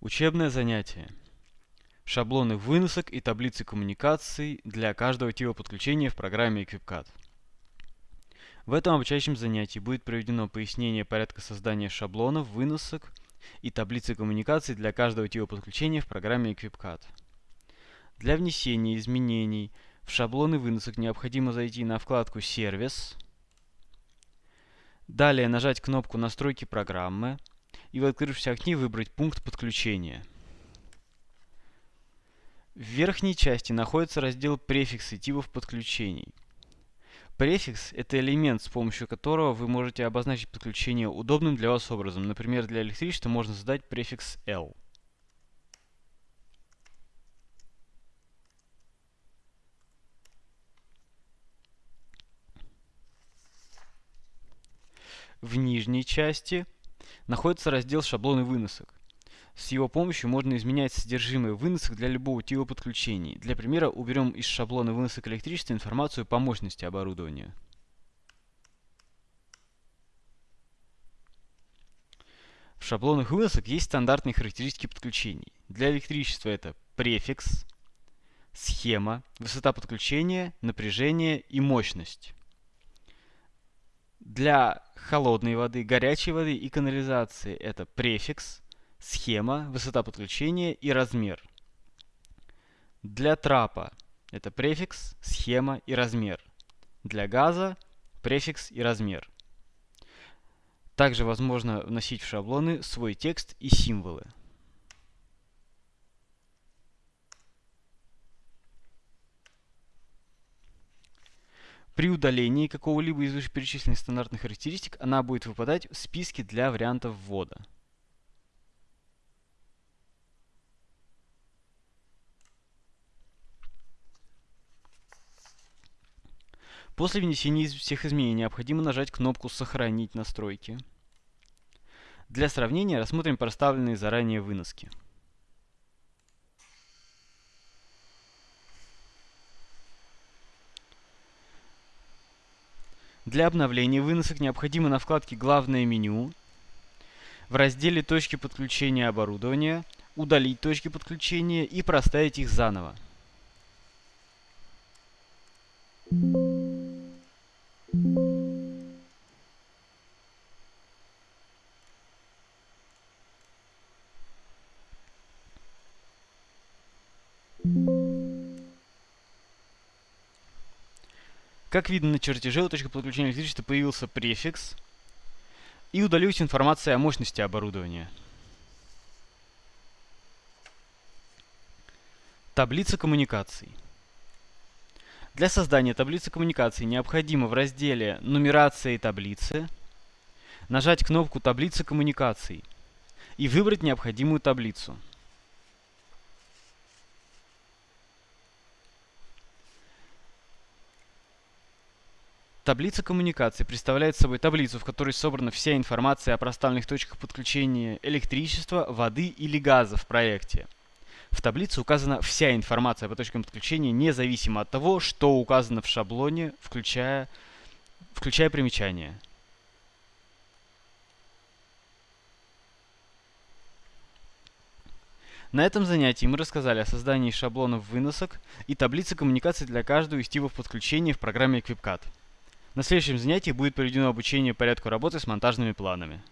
Учебное занятие. Шаблоны выносок и таблицы коммуникаций для каждого типа подключения в программе EquipCAD. В этом обучающем занятии будет проведено пояснение порядка создания шаблонов, выносок и таблицы коммуникаций для каждого типа подключения в программе EquipCAD. Для внесения изменений в шаблоны выносок необходимо зайти на вкладку «Сервис», далее нажать кнопку «Настройки программы», и в открывшемся окне выбрать пункт подключения. В верхней части находится раздел «Префиксы типов подключений». Префикс – это элемент, с помощью которого вы можете обозначить подключение удобным для вас образом. Например, для электричества можно задать префикс L. В нижней части находится раздел «Шаблоны выносок». С его помощью можно изменять содержимое выносок для любого типа подключений. Для примера уберем из шаблона выносок электричества информацию по мощности оборудования. В шаблонах выносок есть стандартные характеристики подключений. Для электричества это префикс, схема, высота подключения, напряжение и мощность. Для холодной воды, горячей воды и канализации это префикс, схема, высота подключения и размер. Для трапа это префикс, схема и размер. Для газа префикс и размер. Также возможно вносить в шаблоны свой текст и символы. При удалении какого-либо из вышеперечисленных стандартных характеристик она будет выпадать в списке для вариантов ввода. После внесения всех изменений необходимо нажать кнопку «Сохранить настройки». Для сравнения рассмотрим проставленные заранее выноски. Для обновления выносок необходимо на вкладке «Главное меню» в разделе «Точки подключения оборудования» удалить точки подключения и проставить их заново. Как видно на чертеже, у точки подключения электричества появился префикс и удалилась информация о мощности оборудования. Таблица коммуникаций. Для создания таблицы коммуникаций необходимо в разделе «Нумерация и таблицы» нажать кнопку «Таблица коммуникаций» и выбрать необходимую таблицу. Таблица коммуникации представляет собой таблицу, в которой собрана вся информация о проставленных точках подключения электричества, воды или газа в проекте. В таблице указана вся информация по точкам подключения, независимо от того, что указано в шаблоне, включая, включая примечания. На этом занятии мы рассказали о создании шаблонов выносок и таблицы коммуникаций для каждого из типов подключения в программе EquipCAD. На следующем занятии будет проведено обучение порядку работы с монтажными планами.